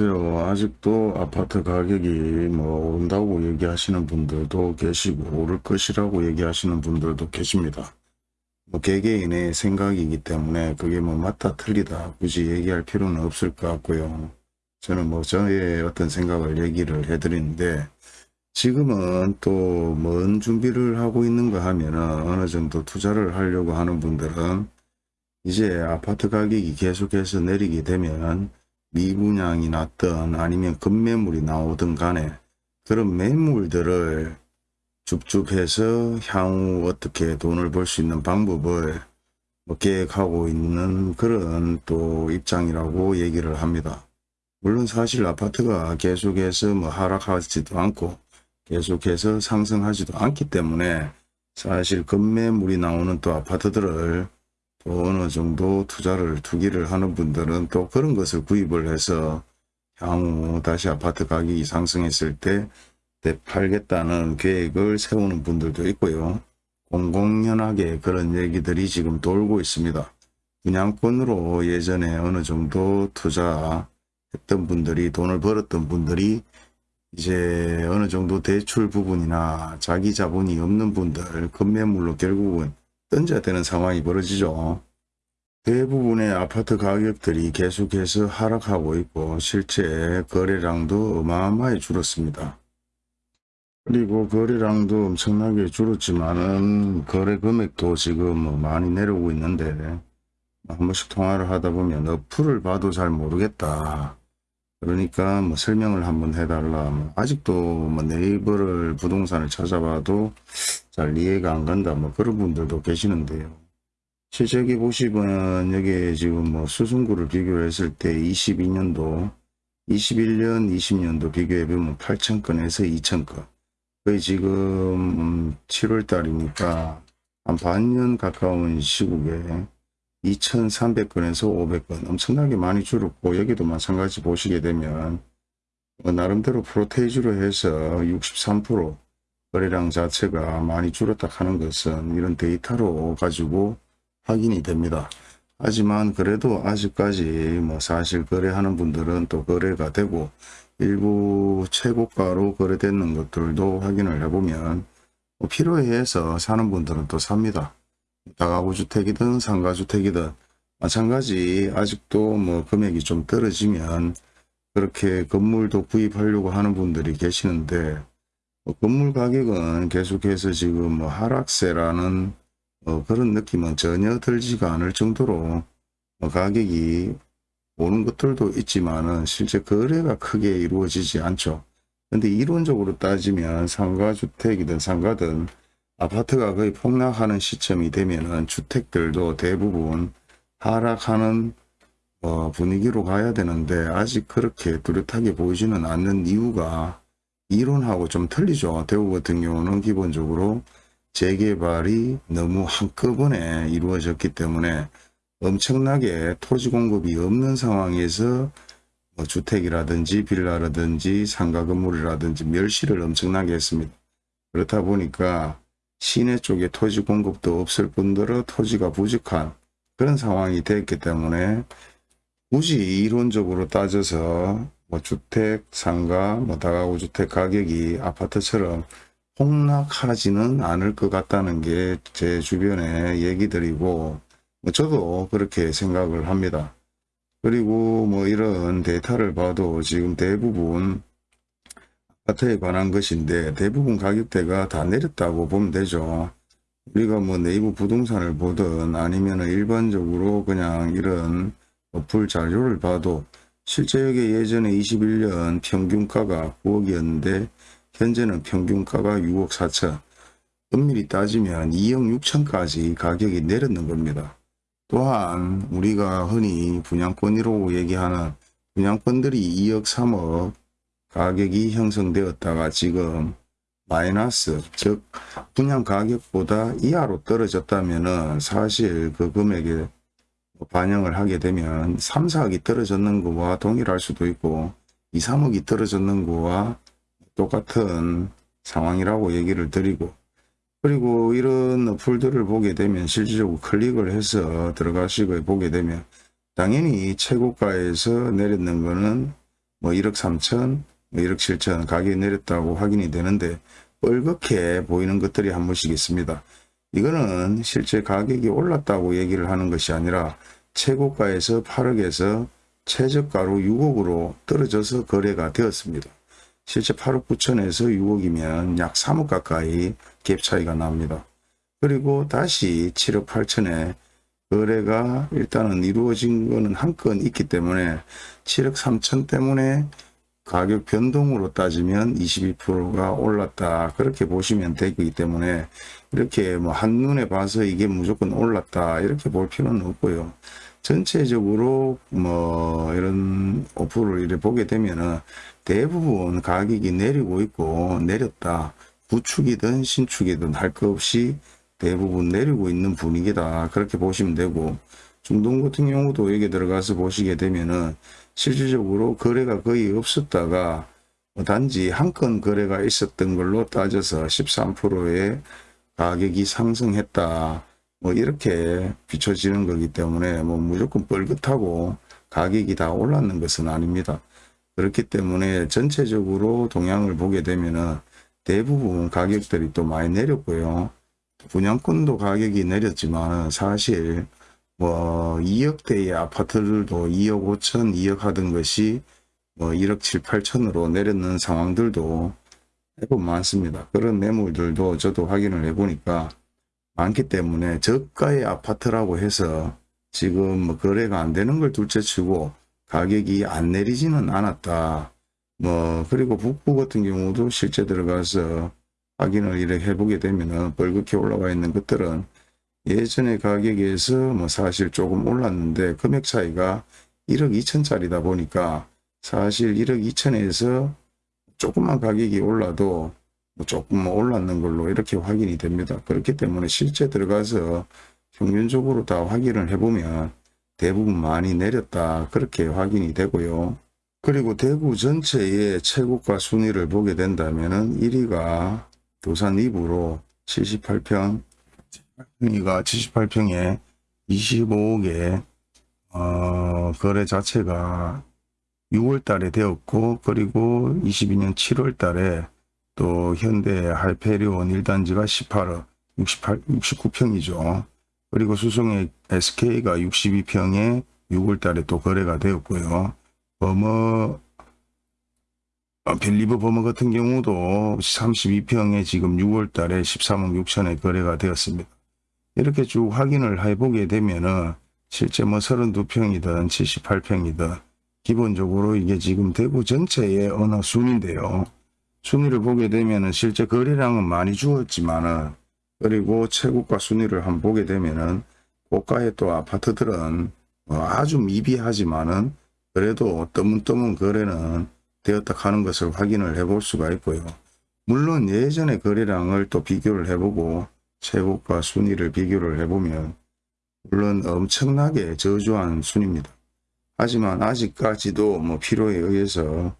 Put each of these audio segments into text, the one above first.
안녕하세요. 아직도 아파트 가격이 뭐 오른다고 얘기하시는 분들도 계시고 오를 것이라고 얘기하시는 분들도 계십니다. 뭐 개개인의 생각이기 때문에 그게 뭐 맞다 틀리다 굳이 얘기할 필요는 없을 것 같고요. 저는 뭐 저의 어떤 생각을 얘기를 해드리는데 지금은 또 뭔 준비를 하고 있는가 하면은 어느 정도 투자를 하려고 하는 분들은 이제 아파트 가격이 계속해서 내리게 되면 미분양이 났든 아니면 급매물이 나오든 간에 그런 매물들을 줍줍해서 향후 어떻게 돈을 벌 수 있는 방법을 뭐 계획하고 있는 그런 또 입장이라고 얘기를 합니다. 물론 사실 아파트가 계속해서 뭐 하락하지도 않고 계속해서 상승하지도 않기 때문에 사실 급매물이 나오는 또 아파트들을 또 어느 정도 투자를 투기를 하는 분들은 또 그런 것을 구입을 해서 향후 다시 아파트 가격이 상승했을 때 팔겠다는 계획을 세우는 분들도 있고요. 공공연하게 그런 얘기들이 지금 돌고 있습니다. 분양권으로 예전에 어느 정도 투자했던 분들이 돈을 벌었던 분들이 이제 어느 정도 대출 부분이나 자기 자본이 없는 분들 급매물로 결국은 던져야 되는 상황이 벌어지죠. 대부분의 아파트 가격들이 계속해서 하락하고 있고 실제 거래량도 어마어마하게 줄었습니다. 그리고 거래량도 엄청나게 줄었지만은 거래 금액도 지금 뭐 많이 내려오고 있는데 한 번씩 통화를 하다 보면 어플을 봐도 잘 모르겠다. 그러니까 뭐 설명을 한번 해달라. 뭐 아직도 뭐 네이버를 부동산을 찾아봐도 잘 이해가 안 간다. 뭐 그런 분들도 계시는데요. 여기 보시면 여기 지금 뭐 수승구를 비교했을 때 22년도 21년 20년도 비교해 보면 8,000건에서 2,000건 거의 지금 7월 달이니까 한 반년 가까운 시국에 2,300건에서 500건 엄청나게 많이 줄었고 여기도 마찬가지 보시게 되면 뭐 나름대로 프로테이지로 해서 63% 거래량 자체가 많이 줄었다 하는 것은 이런 데이터로 가지고 확인이 됩니다. 하지만 그래도 아직까지 뭐 사실 거래하는 분들은 또 거래가 되고 일부 최고가로 거래되는 것들도 확인을 해보면 뭐 필요에 의해서 사는 분들은 또 삽니다. 다가구 주택이든 상가주택이든 마찬가지 아직도 뭐 금액이 좀 떨어지면 그렇게 건물도 구입하려고 하는 분들이 계시는데 뭐 건물 가격은 계속해서 지금 뭐 하락세라는 어 그런 느낌은 전혀 들지가 않을 정도로 뭐 가격이 오는 것들도 있지만은 실제 거래가 크게 이루어지지 않죠. 근데 이론적으로 따지면 상가주택이든 상가든 아파트가 거의 폭락하는 시점이 되면은 주택들도 대부분 하락하는 어, 분위기로 가야 되는데 아직 그렇게 뚜렷하게 보이지는 않는 이유가 이론하고 좀 틀리죠. 대구 같은 경우는 기본적으로 재개발이 너무 한꺼번에 이루어졌기 때문에 엄청나게 토지 공급이 없는 상황에서 뭐 주택이라든지 빌라라든지 상가 건물이라든지 멸시를 엄청나게 했습니다. 그렇다 보니까 시내 쪽에 토지 공급도 없을 뿐더러 토지가 부족한 그런 상황이 됐기 때문에 굳이 이론적으로 따져서 뭐 주택, 상가, 뭐 다가구 주택 가격이 아파트처럼 폭락하지는 않을 것 같다는 게 제 주변의 얘기들이고 뭐 저도 그렇게 생각을 합니다. 그리고 뭐 이런 데이터를 봐도 지금 대부분 아파트에 관한 것인데 대부분 가격대가 다 내렸다고 보면 되죠. 우리가 뭐 네이버 부동산을 보든 아니면 일반적으로 그냥 이런 어플 자료를 봐도 실제 여기 예전에 21년 평균가가 9억이었는데 현재는 평균가가 6억 4천 엄밀히 따지면 2억 6천까지 가격이 내렸는 겁니다. 또한 우리가 흔히 분양권이라고 얘기하는 분양권들이 2억 3억 가격이 형성되었다가 지금 마이너스 즉 분양 가격보다 이하로 떨어졌다면 사실 그 금액에 반영을 하게 되면 3, 4억이 떨어졌는 거와 동일할 수도 있고 2, 3억이 떨어졌는 거와 똑같은 상황이라고 얘기를 드리고 그리고 이런 어플들을 보게 되면 실질적으로 클릭을 해서 들어가시고 보게 되면 당연히 최고가에서 내렸는 거는 뭐 1억 3천, 뭐 1억 7천 가격이 내렸다고 확인이 되는데 뻘겋게 보이는 것들이 한 번씩 있습니다. 이거는 실제 가격이 올랐다고 얘기를 하는 것이 아니라 최고가에서 8억에서 최저가로 6억으로 떨어져서 거래가 되었습니다. 실제 8억 9천에서 6억이면 약 3억 가까이 갭 차이가 납니다. 그리고 다시 7억 8천에 거래가 일단은 이루어진 거는 한 건 있기 때문에 7억 3천 때문에 가격 변동으로 따지면 22%가 올랐다. 그렇게 보시면 되기 때문에 이렇게 뭐 한눈에 봐서 이게 무조건 올랐다. 이렇게 볼 필요는 없고요. 전체적으로 뭐 이런 오프를 이렇게 보게 되면은 대부분 가격이 내리고 있고 내렸다. 구축이든 신축이든 할 것 없이 대부분 내리고 있는 분위기다. 그렇게 보시면 되고 중동 같은 경우도 여기 들어가서 보시게 되면은 실질적으로 거래가 거의 없었다가 뭐 단지 한 건 거래가 있었던 걸로 따져서 13%의 가격이 상승했다. 뭐 이렇게 비춰지는 거기 때문에 뭐 무조건 뻘긋하고 가격이 다 올랐는 것은 아닙니다. 그렇기 때문에 전체적으로 동향을 보게 되면은 대부분 가격들이 또 많이 내렸고요. 분양권도 가격이 내렸지만 사실 뭐 2억대의 아파트들도 2억 5천, 2억 하던 것이 뭐 1억 7, 8천으로 내렸는 상황들도 매번 많습니다. 그런 매물들도 저도 확인을 해보니까 많기 때문에 저가의 아파트라고 해서 지금 뭐 거래가 안 되는 걸 둘째치고 가격이 안 내리지는 않았다. 뭐 그리고 북부 같은 경우도 실제 들어가서 확인을 이렇게 해보게 되면은 뻘겋게 올라와 있는 것들은 예전의 가격에서 뭐 사실 조금 올랐는데 금액 차이가 1억 2천짜리다 보니까 사실 1억 2천에서 조금만 가격이 올라도 뭐 조금 올랐는 걸로 이렇게 확인이 됩니다. 그렇기 때문에 실제 들어가서 평균적으로 다 확인을 해보면 대부분 많이 내렸다 그렇게 확인이 되고요. 그리고 대구 전체의 최고가 순위를 보게 된다면 1위가 도산 2부로 78평, 2가 78평에 25억에 어, 거래 자체가 6월 달에 되었고 그리고 22년 7월 달에 또 현대 하이페리온 1단지가 18억 68, 69평이죠. 그리고 수성의 SK가 62평에 6월 달에 또 거래가 되었고요. 버머 어, 벨리브 버머 같은 경우도 32평에 지금 6월 달에 13억 6천에 거래가 되었습니다. 이렇게 쭉 확인을 해보게 되면은 실제 뭐 32평이든 78평이든 기본적으로 이게 지금 대구 전체의 어느 순인데요. 순위를 보게 되면은 실제 거래량은 많이 주었지만은 그리고 최고가 순위를 한번 보게 되면은 고가의 또 아파트들은 뭐 아주 미비하지만은 그래도 떠문떠문 거래는 되었다 하는 것을 확인을 해 볼 수가 있고요. 물론 예전의 거래량을 또 비교를 해보고 최고가 순위를 비교를 해보면 물론 엄청나게 저조한 순입니다. 하지만 아직까지도 뭐 필요에 의해서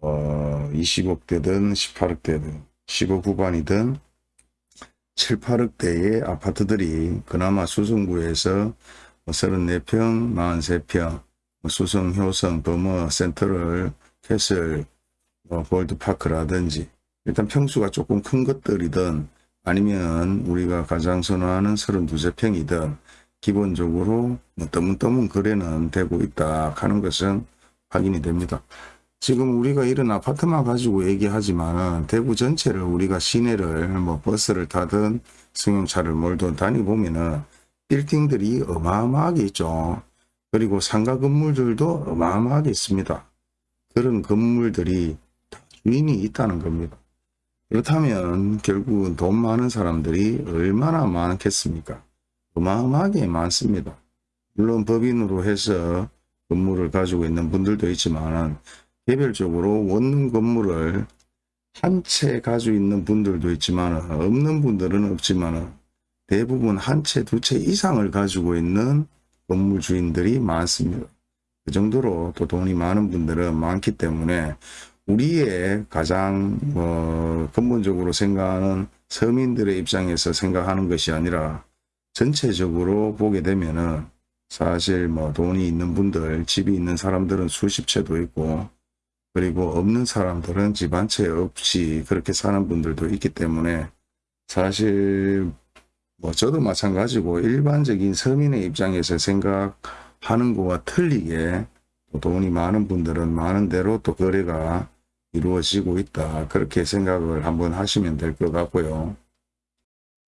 어 20억대든 18억대든 15 후반이든 7, 8억대의 아파트들이 그나마 수성구에서 34평, 43평, 수성, 효성, 범어, 센터를, 캐슬, 뭐 골드파크라든지 일단 평수가 조금 큰 것들이든 아니면 우리가 가장 선호하는 32세평이든 기본적으로 뭐 떠문떠문 거래는 되고 있다 하는 것은 확인이 됩니다. 지금 우리가 이런 아파트만 가지고 얘기하지만 대구 전체를 우리가 시내를 뭐 버스를 타든 승용차를 몰든 다니 보면은 빌딩들이 어마어마하게 있죠. 그리고 상가 건물들도 어마어마하게 있습니다. 그런 건물들이 다 주인이 있다는 겁니다. 그렇다면 결국은 돈 많은 사람들이 얼마나 많겠습니까? 어마어마하게 많습니다. 물론 법인으로 해서 건물을 가지고 있는 분들도 있지만 개별적으로 원룸 건물을 한 채 가지고 있는 분들도 있지만 없는 분들은 없지만 대부분 한 채, 두 채 이상을 가지고 있는 건물 주인들이 많습니다. 그 정도로 또 돈이 많은 분들은 많기 때문에 우리의 가장 뭐 근본적으로 생각하는 서민들의 입장에서 생각하는 것이 아니라 전체적으로 보게 되면은 사실 뭐 돈이 있는 분들 집이 있는 사람들은 수십 채도 있고 그리고 없는 사람들은 집 한 채 없이 그렇게 사는 분들도 있기 때문에 사실 뭐 저도 마찬가지고 일반적인 서민의 입장에서 생각하는 거와 틀리게 또 돈이 많은 분들은 많은 대로 또 거래가 이루어지고 있다. 그렇게 생각을 한번 하시면 될 것 같고요.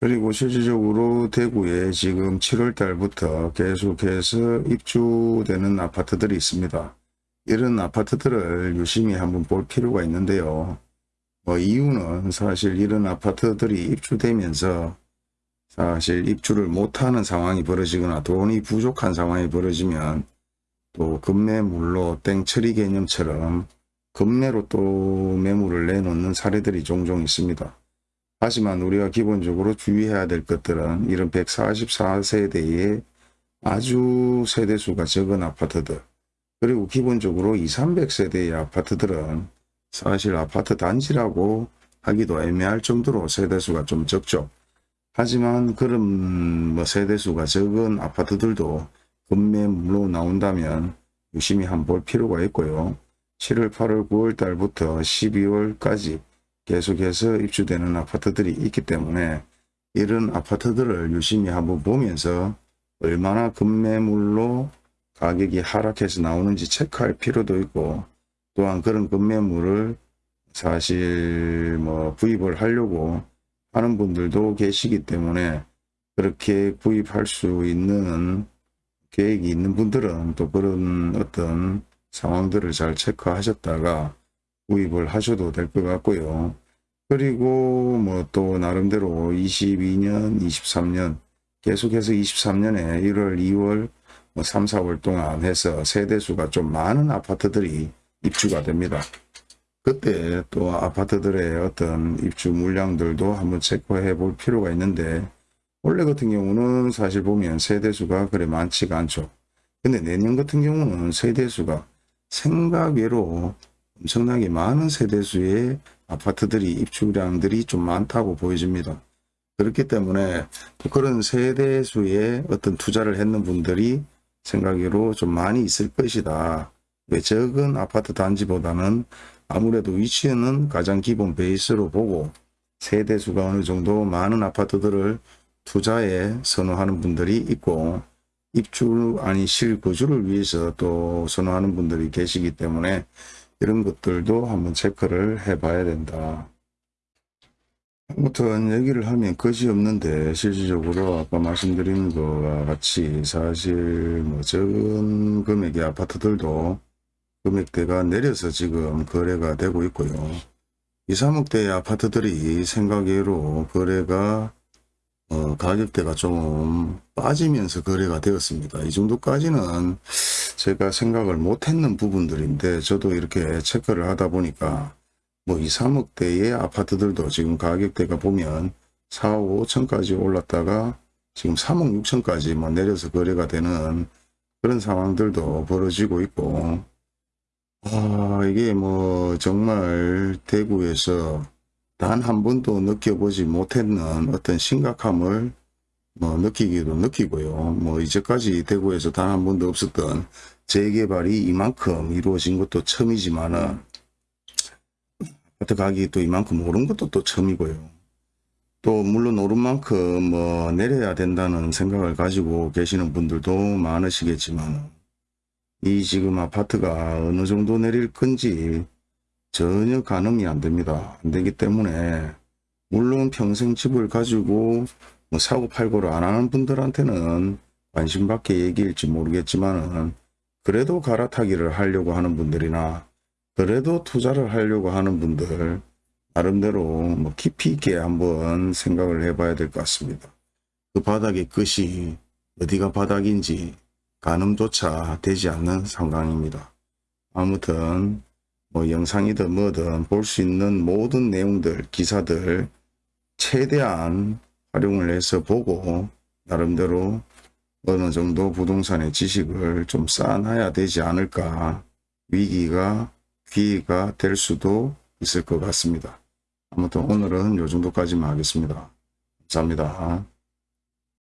그리고 실질적으로 대구에 지금 7월 달부터 계속해서 입주되는 아파트들이 있습니다. 이런 아파트들을 유심히 한번 볼 필요가 있는데요. 뭐 이유는 사실 이런 아파트들이 입주되면서 사실 입주를 못하는 상황이 벌어지거나 돈이 부족한 상황이 벌어지면 또 급매물로 땡처리 개념처럼 급매로 또 매물을 내놓는 사례들이 종종 있습니다. 하지만 우리가 기본적으로 주의해야 될 것들은 이런 144세대의 아주 세대수가 적은 아파트들 그리고 기본적으로 2, 300세대의 아파트들은 사실 아파트 단지라고 하기도 애매할 정도로 세대수가 좀 적죠. 하지만 그런 뭐 세대수가 적은 아파트들도 급매물로 나온다면 유심히 한번 볼 필요가 있고요. 7월, 8월, 9월 달부터 12월까지 계속해서 입주되는 아파트들이 있기 때문에 이런 아파트들을 유심히 한번 보면서 얼마나 급매물로 가격이 하락해서 나오는지 체크할 필요도 있고 또한 그런 급매물을 사실 뭐 구입을 하려고 하는 분들도 계시기 때문에 그렇게 구입할 수 있는 계획이 있는 분들은 또 그런 어떤 상황들을 잘 체크하셨다가 구입을 하셔도 될 것 같고요. 그리고 뭐 또 나름대로 22년, 23년 계속해서 23년에 1월, 2월, 뭐 3, 4월 동안 해서 세대수가 좀 많은 아파트들이 입주가 됩니다. 그때 또 아파트들의 어떤 입주 물량들도 한번 체크해 볼 필요가 있는데 원래 같은 경우는 사실 보면 세대수가 그래 많지가 않죠. 근데 내년 같은 경우는 세대수가 생각외로 엄청나게 많은 세대수의 아파트들이 입주량들이 좀 많다고 보여집니다. 그렇기 때문에 그런 세대수의 어떤 투자를 했는 분들이 생각외로 좀 많이 있을 것이다. 왜 적은 아파트 단지보다는 아무래도 위치는 가장 기본 베이스로 보고 세대수가 어느 정도 많은 아파트들을 투자에 선호하는 분들이 있고 입주 아니 실거주를 위해서 또 선호하는 분들이 계시기 때문에 이런 것들도 한번 체크를 해 봐야 된다. 아무튼 얘기를 하면 것이 없는데 실질적으로 아까 말씀드린 것과 같이 사실 뭐 적은 금액의 아파트들도 금액대가 내려서 지금 거래가 되고 있고요. 2, 3억대의 아파트들이 생각외로 거래가 어, 가격대가 좀 빠지면서 거래가 되었습니다. 이 정도까지는 제가 생각을 못했는 부분들인데 저도 이렇게 체크를 하다 보니까 뭐 2, 3억대의 아파트들도 지금 가격대가 보면 4억 5천까지 올랐다가 지금 3억 6천까지 뭐 내려서 거래가 되는 그런 상황들도 벌어지고 있고 아 이게 뭐 정말 대구에서 단 한 번도 느껴보지 못했는 어떤 심각함을 뭐 느끼기도 느끼고요. 뭐 이제까지 대구에서 단 한 번도 없었던 재개발이 이만큼 이루어진 것도 처음이지만은 가격이 또 이만큼 오른 것도 또 처음이고요. 또 물론 오른 만큼 뭐 내려야 된다는 생각을 가지고 계시는 분들도 많으시겠지만 이 지금 아파트가 어느 정도 내릴 건지 전혀 가늠이 안 됩니다. 안 되기 때문에 물론 평생 집을 가지고 뭐 사고 팔고를 안 하는 분들한테는 관심 밖의 얘기일지 모르겠지만은 그래도 갈아타기를 하려고 하는 분들이나 그래도 투자를 하려고 하는 분들 나름대로 뭐 깊이 있게 한번 생각을 해봐야 될 것 같습니다. 그 바닥의 끝이 어디가 바닥인지 가늠조차 되지 않는 상황입니다. 아무튼 뭐 영상이든 뭐든 볼 수 있는 모든 내용들 기사들 최대한 활용을 해서 보고 나름대로 어느 정도 부동산의 지식을 좀 쌓아놔야 되지 않을까 위기가 기회가 될 수도 있을 것 같습니다. 아무튼 오늘은 요 정도까지만 하겠습니다. 감사합니다.